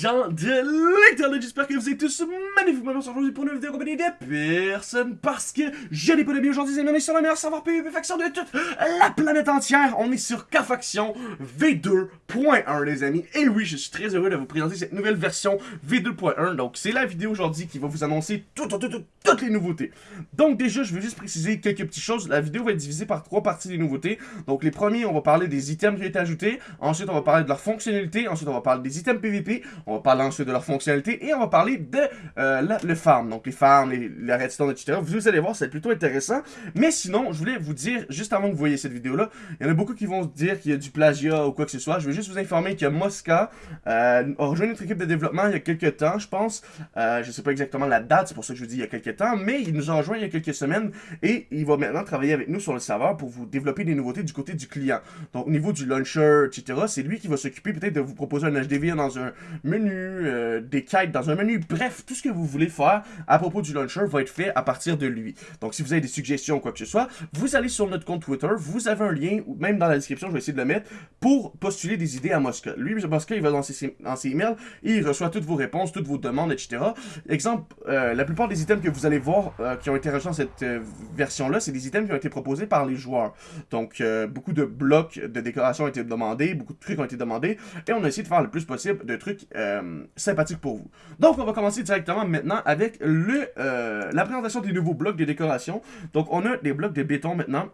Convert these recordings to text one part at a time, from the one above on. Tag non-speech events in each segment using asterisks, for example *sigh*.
gens de j'espère que vous êtes tous magnifiquement bien aujourd'hui pour une vidéo compagnie de personne parce que je n'ai pas de bien aujourd'hui, c'est sur la meilleure savoir PvP faction de toute la planète entière. On est sur K-Faction V2.1 les amis, et oui, je suis très heureux de vous présenter cette nouvelle version V2.1, donc c'est la vidéo aujourd'hui qui va vous annoncer toutes les nouveautés. Donc déjà, je veux juste préciser quelques petites choses, la vidéo va être divisée par trois parties des nouveautés, donc les premiers, on va parler des items qui ont été ajoutés, ensuite on va parler de leur fonctionnalité, ensuite on va parler des items PVP, on va parler ensuite de leur fonctionnalité, et on va parler de euh, le farm, donc les farms, les, la etc. Vous allez voir, c'est plutôt intéressant, mais sinon, je voulais vous dire, juste avant que vous voyez cette vidéo-là, il y en a beaucoup qui vont dire qu'il y a du plagiat ou quoi que ce soit, je veux juste vous informer que Mosca euh, a rejoint notre équipe de développement il y a quelques temps, je pense, euh, je sais pas exactement la date, c'est pour ça que je vous dis il y a quelques temps, mais il nous a rejoint il y a quelques semaines, et il va maintenant travailler avec nous sur le serveur pour vous développer des nouveautés du côté du client. Donc au niveau du launcher, etc., c'est lui qui va s'occuper peut-être de vous proposer un HDV dans un menu, euh, des quêtes dans un menu, bref, tout ce que vous voulez faire à propos du launcher va être fait à partir de lui. Donc si vous avez des suggestions ou quoi que ce soit, vous allez sur notre compte Twitter, vous avez un lien, ou même dans la description, je vais essayer de le mettre, pour postuler des idées à Mosca. Lui, Mosca, il va dans ses, dans emails, il reçoit toutes vos réponses, toutes vos demandes, etc. Exemple, euh, la plupart des items que vous allez voir euh, qui ont été reçus dans cette version-là, c'est des items qui ont été proposés par les joueurs. Donc, beaucoup de blocs de décoration ont été demandés, beaucoup de trucs ont été demandés, et on a essayé de faire le plus possible de trucs sympathiques pour vous. Donc, on va commencer directement maintenant avec le, euh, la présentation des nouveaux blocs de décoration. Donc, on a des blocs de béton maintenant.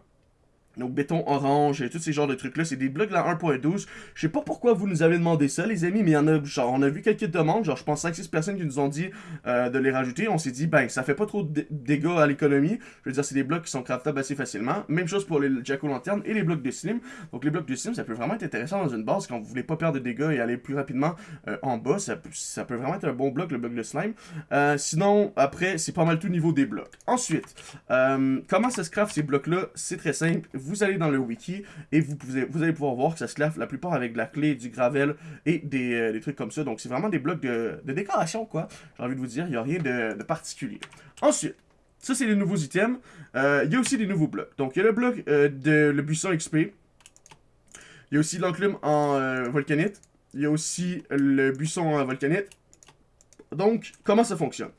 Donc béton orange et tous ces genres de trucs là, c'est des blocs de la 1.12. Je sais pas pourquoi vous nous avez demandé ça les amis, mais il y en a genre on a vu quelques demandes, genre je pense 5-6 personnes qui nous ont dit euh, de les rajouter. On s'est dit ben ça fait pas trop de dégâts à l'économie. Je veux dire c'est des blocs qui sont craftables assez facilement. Même chose pour les jack lanternes et les blocs de slim. Donc les blocs de slim ça peut vraiment être intéressant dans une base quand vous voulez pas perdre de dégâts et aller plus rapidement euh, en bas. Ça, ça, peut vraiment être un bon bloc le bloc de slime. Euh, sinon après c'est pas mal tout niveau des blocs. Ensuite, comment ça se craft ces blocs là C'est très simple allez dans le wiki et vous, vous allez pouvoir voir que ça se lave la plupart avec de la clé, du gravel et des, euh, trucs comme ça. Donc c'est vraiment des blocs de, décoration, quoi. J'ai envie de vous dire, il n'y a rien de, particulier. Ensuite, ça c'est les nouveaux items. Euh, il y a aussi des nouveaux blocs. Donc il y a le bloc euh, de le buisson XP. Il y a aussi l'enclume en volcanite. Il y a aussi le buisson en volcanite. Donc, comment ça fonctionne?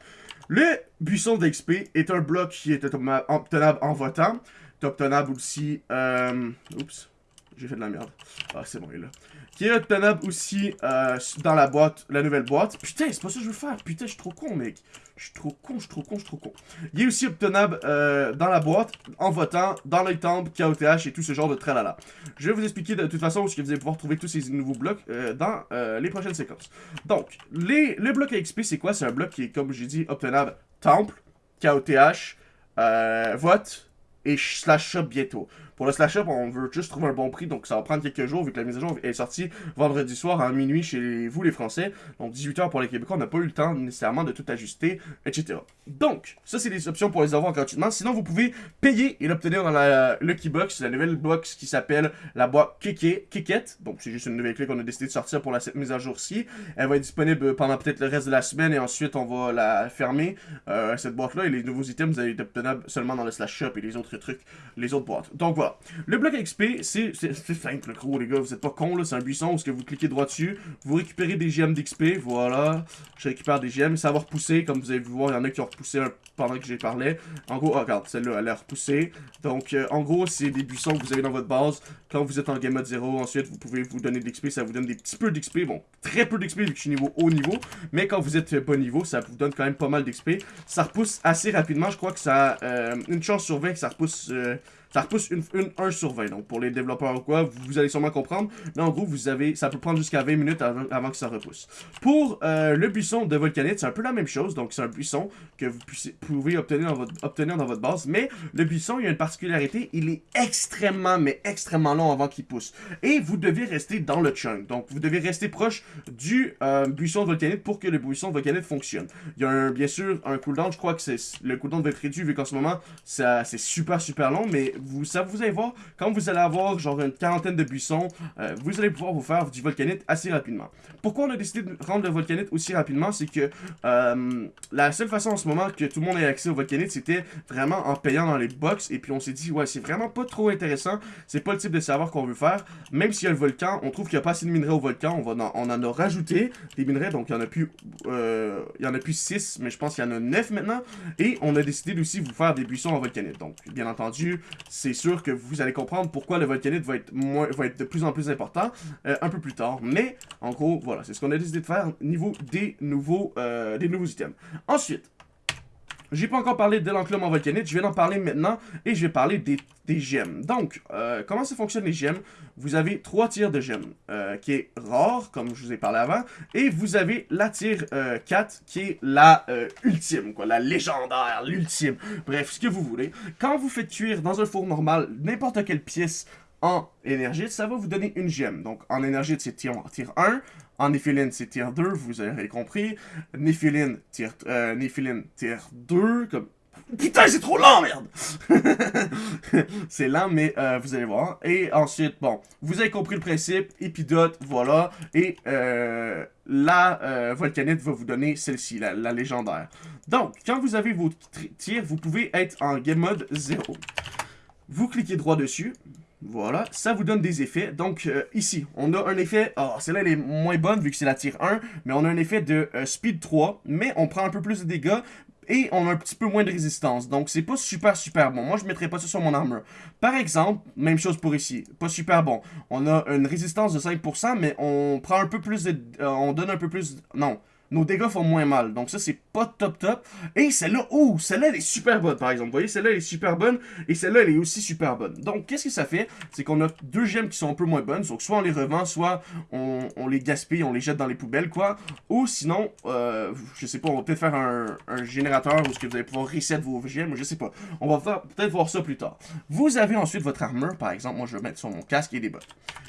Le buisson d'XP est un bloc qui est obtenable en votant obtenable aussi... Euh, oups, j'ai fait de la merde. Ah, c'est bon, il est là. Qui est obtenable aussi euh, dans la boîte, la nouvelle boîte? Putain, c'est pas ça que je veux faire. Putain, je suis trop con, mec. Je suis trop con, je suis trop con, je suis trop con. Il est aussi obtenable euh, dans la boîte, en votant, dans les temple, KOTH et tout ce genre de tralala. Je vais vous expliquer de toute façon où vous allez pouvoir trouver tous ces nouveaux blocs dans les prochaines séquences. Donc, les, le bloc XP, c'est quoi? C'est un bloc qui est, comme j'ai dit, obtenable temple, KOTH, vote, et slash shop bientôt. Pour le slash shop, on veut juste trouver un bon prix, donc ça va prendre quelques jours vu que la mise à jour est sortie vendredi soir à minuit chez vous les Français. Donc 18h pour les Québécois, on n'a pas eu le temps nécessairement de tout ajuster, etc. Donc, ça c'est des options pour les avoir gratuitement. Sinon, vous pouvez payer et l'obtenir dans la Lucky Box, la nouvelle box qui s'appelle la boîte Kiket. Donc c'est juste une nouvelle clé qu'on a décidé de sortir pour la, mise à jour-ci. Elle va être disponible pendant peut-être le reste de la semaine et ensuite on va la fermer, euh, cette boîte-là. Et les nouveaux items, vous allez être obtenables seulement dans le slash shop et les autres trucs, les autres boîtes. Donc voilà. Le bloc XP, c'est simple, gros, les gars. Vous êtes pas cons, là. C'est un buisson où que vous cliquez droit dessus. Vous récupérez des gemmes d'XP. Voilà. Je récupère des gemmes. Ça va repousser. Comme vous avez vu voir, il y en a qui ont repoussé pendant que j'ai parlé. En gros, oh, regarde, celle-là, elle a repoussé. Donc, euh, en gros, c'est des buissons que vous avez dans votre base. Quand vous êtes en game mode 0, ensuite, vous pouvez vous donner de l'XP. Ça vous donne des petits peu d'XP. Bon, très peu d'XP vu que je suis niveau haut niveau. Mais quand vous êtes bas niveau, ça vous donne quand même pas mal d'XP. Ça repousse assez rapidement. Je crois que ça a euh, une chance sur 20 que ça repousse... Euh, ça repousse une, 1 sur 20. Donc pour les développeurs ou quoi, vous, allez sûrement comprendre. Mais en gros, vous avez, ça peut prendre jusqu'à 20 minutes avant, que ça repousse. Pour euh, le buisson de volcanite, c'est un peu la même chose. Donc c'est un buisson que vous pouvez obtenir dans, votre, obtenir dans votre base. Mais le buisson, il y a une particularité. Il est extrêmement, mais extrêmement long avant qu'il pousse. Et vous devez rester dans le chunk. Donc vous devez rester proche du euh, buisson de volcanite pour que le buisson de volcanite fonctionne. Il y a bien sûr un cooldown. Je crois que le cooldown va être réduit vu qu'en ce moment, c'est super super long. Mais vous, ça, vous allez voir, quand vous allez avoir genre une quarantaine de buissons, euh, vous allez pouvoir vous faire du volcanite assez rapidement. Pourquoi on a décidé de rendre le volcanite aussi rapidement, c'est que euh, la seule façon en ce moment que tout le monde ait accès au volcanite, c'était vraiment en payant dans les box, et puis on s'est dit, ouais, c'est vraiment pas trop intéressant, c'est pas le type de savoir qu'on veut faire, même s'il y a le volcan, on trouve qu'il n'y a pas assez de minerais au volcan, on, va on en a rajouté des minerais, donc il y en a plus, euh, il y en a plus 6, mais je pense qu'il y en a 9 maintenant, et on a décidé aussi de vous faire des buissons en volcanite, donc bien entendu, c'est sûr que vous allez comprendre pourquoi le volcanite va être, moins, va être de plus en plus important euh, un peu plus tard, mais en gros, voilà, c'est ce qu'on a décidé de faire au niveau des nouveaux, euh, des nouveaux items. Ensuite, j'ai pas encore parlé de l'enclume en volcanite, je vais en parler maintenant et je vais parler des, gemmes. Donc, euh, comment ça fonctionne les gemmes? Vous avez trois tiers de gemmes, euh, qui est rare, comme je vous ai parlé avant, et vous avez la tier 4, qui est la ultime, quoi, la légendaire, l'ultime, bref, ce que vous voulez. Quand vous faites cuire dans un four normal n'importe quelle pièce en énergie, ça va vous donner une gemme. Donc, en énergie, c'est tier, 1. En Néphiline, c'est tier 2, vous avez compris. Néphiline, tier, euh, tier 2, comme... Putain, c'est trop lent, merde! *laughs* c'est lent, mais euh, vous allez voir. Et ensuite, bon, vous avez compris le principe, épidote, voilà. Et euh, la euh, volcanite va vous donner celle-ci, la, la, légendaire. Donc, quand vous avez vos tirs, vous pouvez être en game mode 0. Vous cliquez droit dessus, voilà, ça vous donne des effets. Donc euh, ici, on a un effet, oh, celle-là elle est moins bonne vu que c'est la tire 1, mais on a un effet de euh, speed 3, mais on prend un peu plus de dégâts et on a un petit peu moins de résistance. Donc c'est pas super super bon. Moi je mettrais pas ça sur mon armure. Par exemple, même chose pour ici, pas super bon. On a une résistance de 5%, mais on prend un peu plus de... Euh, on donne un peu plus... Non, nos dégâts font moins mal. Donc ça, c'est pas top top. Et celle-là, oh, celle-là, elle est super bonne, par exemple. Vous voyez, celle-là, elle est super bonne. Et celle-là, elle est aussi super bonne. Donc, qu'est-ce que ça fait? C'est qu'on a deux gemmes qui sont un peu moins bonnes. Donc, soit on les revend, soit on, les gaspille, on les jette dans les poubelles, quoi. Ou sinon, euh, je sais pas, on va peut-être faire un, générateur où ce que vous allez pouvoir reset vos gemmes. Je sais pas. On va peut-être voir ça plus tard. Vous avez ensuite votre armure, par exemple. Moi, je vais mettre sur mon casque et des bottes.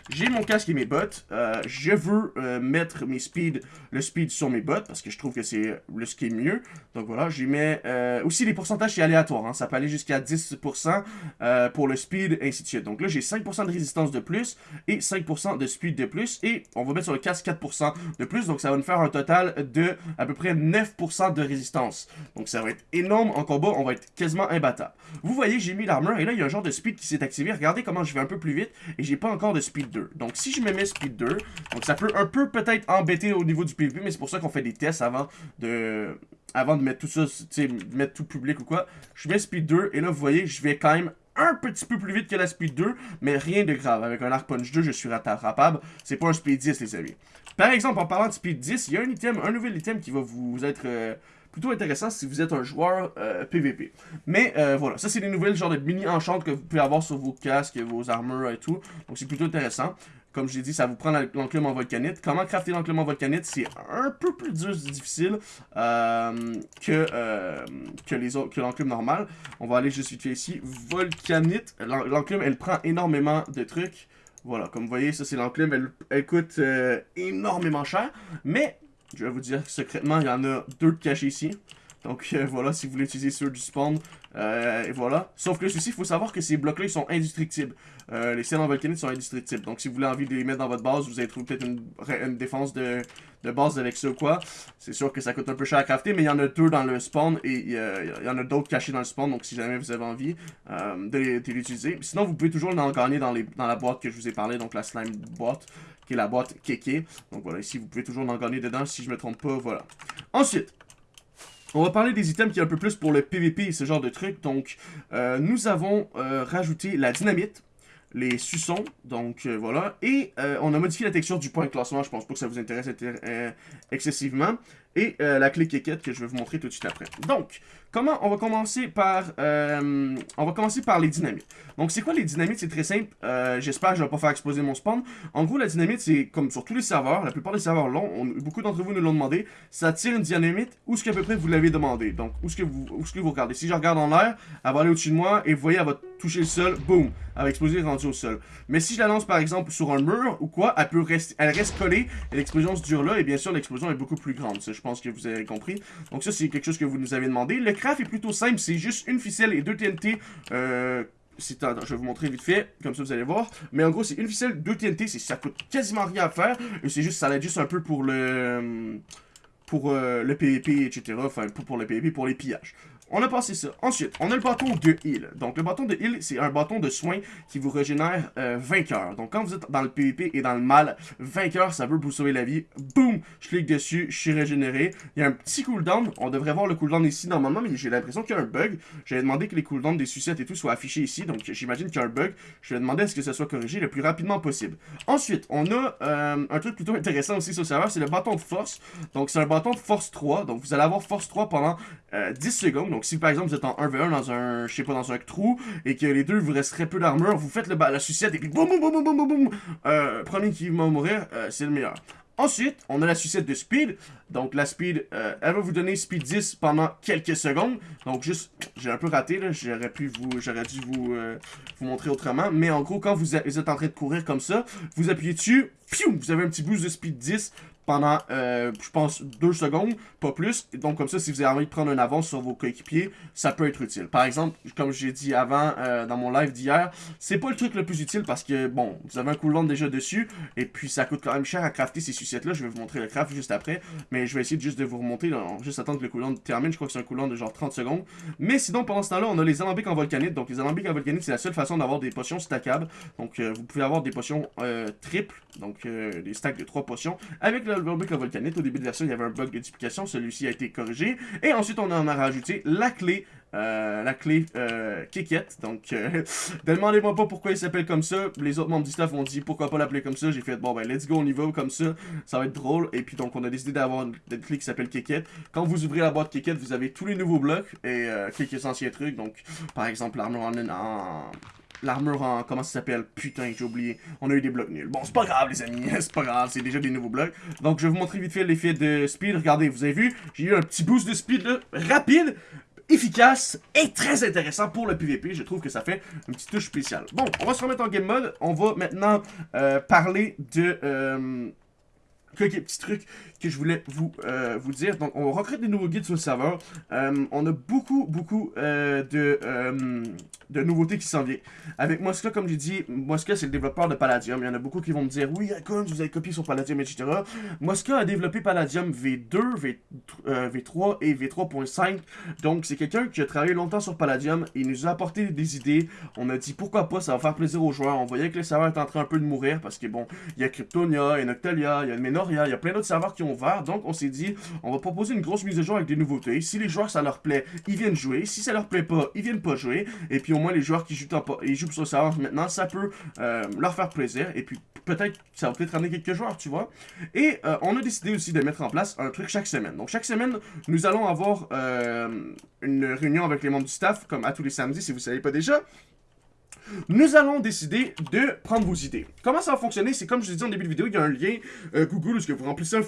J'ai mon casque et mes bottes. Euh, je veux euh, mettre mes speed, le speed sur mes bottes parce que je trouve que c'est le ce qui est mieux. Donc voilà, j'y mets... Euh, aussi, les pourcentages, c'est aléatoire. Hein. Ça peut aller jusqu'à 10% pour le speed, ainsi de suite. Donc là, j'ai 5% de résistance de plus et 5% de speed de plus. Et on va mettre sur le casque 4% de plus. Donc ça va nous faire un total de à peu près 9% de résistance. Donc ça va être énorme. En combat, on va être quasiment imbattable. Vous voyez, j'ai mis l'armure et là, il y a un genre de speed qui s'est activé. Regardez comment je vais un peu plus vite et j'ai pas encore de speed 2. Donc, si je me mets Speed 2, donc ça peut un peu peut-être embêter au niveau du PvP, mais c'est pour ça qu'on fait des tests avant de avant de mettre tout ça, sais, mettre tout public ou quoi. Je mets Speed 2, et là, vous voyez, je vais quand même un petit peu plus vite que la Speed 2, mais rien de grave. Avec un Arc Punch 2, je suis rattrapable. C'est pas un Speed 10, les amis. Par exemple, en parlant de Speed 10, il y a un item, un nouvel item qui va vous être... Euh, plutôt intéressant si vous êtes un joueur PVP. Euh, Mais euh, voilà, ça c'est des nouvelles genre de mini enchantes que vous pouvez avoir sur vos casques, vos armures et tout. Donc c'est plutôt intéressant. Comme je l'ai dit, ça vous prend l'enclume en volcanite. Comment crafter l'enclume en volcanite? C'est un peu plus difficile euh, que, autres, que l'enclume normal. On va aller juste vite fait ici. Volcanite. L'enclume, elle prend énormément de trucs. Voilà, comme vous voyez, ça c'est l'enclume, elle, elle, coûte énormément cher. Mais je vais vous dire secrètement, il y en a deux cachés ici. Donc euh, voilà, si vous voulez utiliser ceux du spawn, euh, et voilà. Sauf que ceci, il faut savoir que ces blocs-là, ils sont indestructibles. Euh, les scènes en volcanite sont indestructibles. Donc si vous voulez envie de les mettre dans votre base, vous allez trouver peut-être une, défense de, base avec ça ou quoi. C'est sûr que ça coûte un peu cher à crafter, mais il y en a deux dans le spawn et il y, en a d'autres cachés dans le spawn. Donc si jamais vous avez envie de, de l'utiliser. Sinon, vous pouvez toujours en gagner dans, les, dans la boîte que je vous ai parlé, donc la slime boîte qui est la boîte Keke. Donc voilà, ici, vous pouvez toujours en gagner dedans si je me trompe pas, voilà. Ensuite, on va parler des items qui est un peu plus pour le PVP et ce genre de trucs. Donc, euh, nous avons euh, rajouté la dynamite, les suçons, donc euh, voilà. Et on a modifié la texture du point de classement, je pense pas que ça vous intéresse excessivement. Et la clé quéquette que je vais vous montrer tout de suite après. Donc, Comment On va commencer par euh, on va commencer par les dynamites. Donc c'est quoi les dynamites? C'est très simple. Euh, j'espère que je vais pas faire exploser mon spawn. En gros la dynamite c'est comme sur tous les serveurs, la plupart des serveurs l'ont. Beaucoup d'entre vous nous l'ont demandé. Ça tire une dynamite où ce qu'à peu près vous l'avez demandé. Donc où ce que vous où ce que vous regardez. Si je regarde en l'air, elle va aller au-dessus de moi et vous voyez elle va toucher le sol, boum, elle va exploser rendue au sol. Mais si je la lance par exemple sur un mur ou quoi, elle reste collée et l'explosion se dure là et bien sûr l'explosion est beaucoup plus grande. Je pense que vous avez compris. Donc ça c'est quelque chose que vous nous avez demandé. Le craft est plutôt simple, c'est juste une ficelle et deux TNT euh, je vais vous montrer vite fait, comme ça vous allez voir. Mais en gros, c'est une ficelle, deux TNT, ça coûte quasiment rien à faire. Et c'est juste, ça l'aide juste un peu pour le pour euh, le PVP, etc. Enfin, pour le PVP, pour les pillages. On a passé ça. Ensuite, on a le bâton de heal. Donc, le bâton de heal, c'est un bâton de soin qui vous régénère euh, 20 cœurs. Donc, quand vous êtes dans le PvP et dans le mal, 20 cœurs, ça veut vous sauver la vie. Boum! Je clique dessus, je suis régénéré. Il y a un petit cooldown. On devrait voir le cooldown ici normalement, mais j'ai l'impression qu'il y a un bug. J'avais demandé que les cooldowns des sucettes et tout soient affichés ici. Donc, j'imagine qu'il y a un bug. Je vais demander à ce que ça soit corrigé le plus rapidement possible. Ensuite, on a euh, un truc plutôt intéressant aussi sur le serveur, c'est le bâton de force. Donc, c'est un bâton de force 3. Donc, vous allez avoir force 3 pendant 10 euh, secondes. Donc, si par exemple vous êtes en 1v1 dans un, je sais pas, dans un trou, et que les deux vous resterait peu d'armure, vous faites la sucette et puis boum boum boum boum boum boum euh, Premier qui va mourir, euh, c'est le meilleur. Ensuite, on a la sucette de speed. Donc la speed, euh, elle va vous donner speed 10 pendant quelques secondes. Donc juste, j'ai un peu raté là, j'aurais pu vous, j'aurais dû vous, vous montrer autrement. Mais en gros, quand vous êtes en train de courir comme ça, vous appuyez dessus, vous avez un petit boost de speed 10 pendant, euh, je pense, deux secondes, pas plus. Donc, comme ça, si vous avez envie de prendre une avance sur vos coéquipiers, ça peut être utile. Par exemple, comme j'ai dit avant euh, dans mon live d'hier, c'est pas le truc le plus utile parce que, bon, vous avez un cooldown déjà dessus, et puis ça coûte quand même cher à crafter ces sucettes-là. Je vais vous montrer le craft juste après, mais je vais essayer juste de vous remonter, juste attendre que le cooldown termine. Je crois que c'est un cooldown de genre 30 secondes. Mais sinon, pendant ce temps-là, on a les alambics en volcanite. Donc, les alambics en volcanite, c'est la seule façon d'avoir des potions stackables. Donc, euh, vous pouvez avoir des potions triples, donc des stacks de 3 potions, avec l'alambic en volcanite au début de version, il y avait un bug de duplication. Celui-ci a été corrigé. Et ensuite, on en a rajouté la clé euh, la clé euh, Donc, euh, *laughs* demandez-moi pas pourquoi il s'appelle comme ça. Les autres membres du staff ont dit pourquoi pas l'appeler comme ça? J'ai fait bon ben let's go, on y va comme ça. Ça va être drôle. Et puis donc on a décidé d'avoir une, clé qui s'appelle Keket. Quand vous ouvrez la boîte Keket, vous avez tous les nouveaux blocs et euh, quelques anciens trucs. Donc par exemple l'armure en L'armure en... Comment ça s'appelle Putain, j'ai oublié. On a eu des blocs nuls. Bon, c'est pas grave, les amis. *laughs* c'est pas grave, c'est déjà des nouveaux blocs. Donc, je vais vous montrer vite fait l'effet de speed. Regardez, vous avez vu, j'ai eu un petit boost de speed, là, rapide, efficace et très intéressant pour le PVP. Je trouve que ça fait une petite touche spéciale. Bon, on va se remettre en game mode. On va maintenant euh, parler de... Euh, quelques petits trucs que je voulais vous, euh, vous dire. Donc, on recrute des nouveaux guides sur le serveur. Euh, on a beaucoup, beaucoup euh, de, de nouveautés qui s'en viennent. Avec Mosca, comme j'ai dit, Mosca, c'est le développeur de Palladium. Il y en a beaucoup qui vont me dire, oui, Icons, vous avez copié sur Palladium, etc. Mosca a développé Palladium V2, v, V3 et V3.5. Donc, c'est quelqu'un qui a travaillé longtemps sur Palladium. Il nous a apporté des idées. On a dit, pourquoi pas, ça va faire plaisir aux joueurs. On voyait que le serveur est en train un peu de mourir parce que, bon, il y a Kryptonia, il y a Noctalia, il y a Il y a plein d'autres serveurs qui ont ouvert. Donc, on s'est dit, on va proposer une grosse mise à jour avec des nouveautés. Si les joueurs, ça leur plaît, ils viennent jouer. Si ça leur plaît pas, ils viennent pas jouer. Et puis, au moins, les joueurs qui jouent, ils jouent sur le serveur maintenant, ça peut euh, leur faire plaisir. Et puis, peut-être, ça va peut-être ramener quelques joueurs, tu vois. Et euh, on a décidé aussi de mettre en place un truc chaque semaine. Donc, chaque semaine, nous allons avoir euh, une réunion avec les membres du staff, comme à tous les samedis, si vous ne savez pas déjà nous allons décider de prendre vos idées. Comment ça va fonctionner? C'est comme je l'ai dit en début de vidéo, il y a un lien Google où vous remplissez un,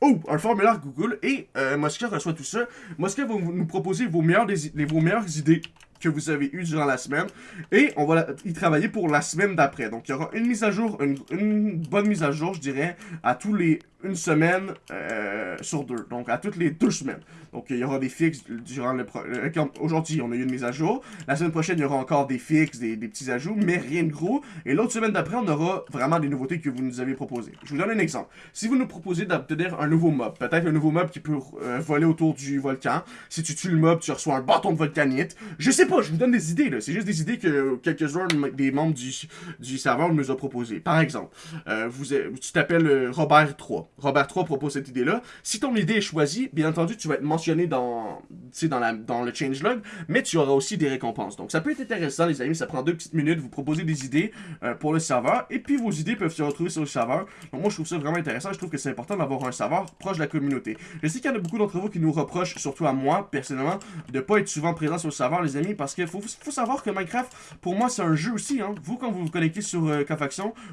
Oh, un formulaire Google et euh, Mosca reçoit tout ça. Mosca va nous proposer vos meilleures, vos meilleures idées que vous avez eues durant la semaine et on va y travailler pour la semaine d'après. Donc il y aura une mise à jour, une bonne mise à jour, je dirais, à tous les une semaine euh, sur deux. Donc, à toutes les deux semaines. Donc, il y aura des fixes durant le... Euh, aujourd'hui, on a eu une mise à jour. La semaine prochaine, il y aura encore des fixes, des, petits ajouts, mais rien de gros. Et l'autre semaine d'après, on aura vraiment des nouveautés que vous nous avez proposées. Je vous donne un exemple. Si vous nous proposez d'obtenir un nouveau mob, peut-être un nouveau mob qui peut euh, voler autour du volcan. Si tu tues le mob, tu reçois un bâton de volcanite. Je sais pas, je vous donne des idées, là. C'est juste des idées que quelques joueurs, des membres du, du serveur nous ont proposées. Par exemple, vous, tu t'appelles Robert 3. Robert 3 propose cette idée-là. Si ton idée est choisie, bien entendu, tu vas être mentionné dans, dans, la, dans le changelog, mais tu auras aussi des récompenses. Donc ça peut être intéressant, les amis, ça prend deux petites minutes, vous proposez des idées euh, pour le serveur, et puis vos idées peuvent se retrouver sur le serveur. Donc moi, je trouve ça vraiment intéressant, je trouve que c'est important d'avoir un serveur proche de la communauté. Je sais qu'il y en a beaucoup d'entre vous qui nous reprochent, surtout à moi, personnellement, de pas être souvent présent sur le serveur, les amis, parce qu'il faut, savoir que Minecraft, pour moi, c'est un jeu aussi. Hein. Vous, quand vous vous connectez sur euh,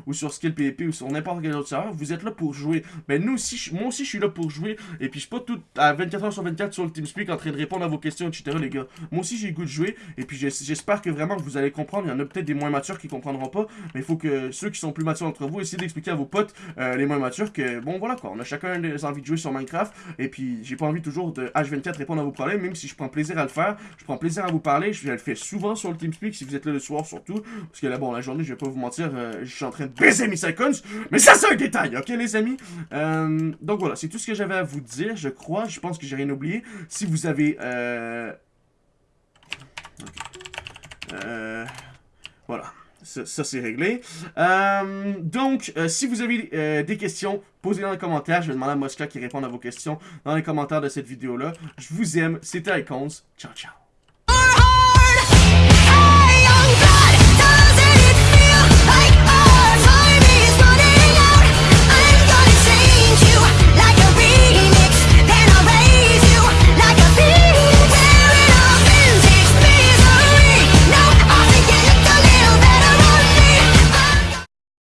ou sur Skill PvP ou sur n'importe quel autre serveur, vous êtes là pour jouer. Ben, ben nous aussi, moi aussi, je suis là pour jouer. Et puis, je suis pas tout à 24h sur 24 sur le TeamSpeak en train de répondre à vos questions, etc., les gars. Moi aussi, j'ai le goût de jouer. Et puis, j'es- j'espère que vraiment vous allez comprendre. Il y en a peut-être des moins matures qui comprendront pas. Mais il faut que ceux qui sont plus matures entre vous essayez d'expliquer à vos potes, euh, les moins matures, que bon, voilà quoi. On a chacun des envies de jouer sur Minecraft. Et puis, j'ai pas envie toujours de H24 répondre à vos problèmes, même si je prends plaisir à le faire. Je prends plaisir à vous parler. Je le fais souvent sur le TeamSpeak si vous êtes là le soir, surtout. Parce que là, bon, la journée, je vais pas vous mentir, euh, je suis en train de baiser mes seconds. Mais ça, c'est un détail, ok, les amis? Euh, donc voilà, c'est tout ce que j'avais à vous dire, je crois. Je pense que j'ai rien oublié. Si vous avez. Euh... Euh, Voilà. Ça, c'est réglé. Euh, donc, euh, si vous avez euh, des questions, posez-les dans les commentaires. Je vais demander à Mosca qui réponde à vos questions dans les commentaires de cette vidéo-là. Je vous aime. C'était Icons. Ciao, ciao.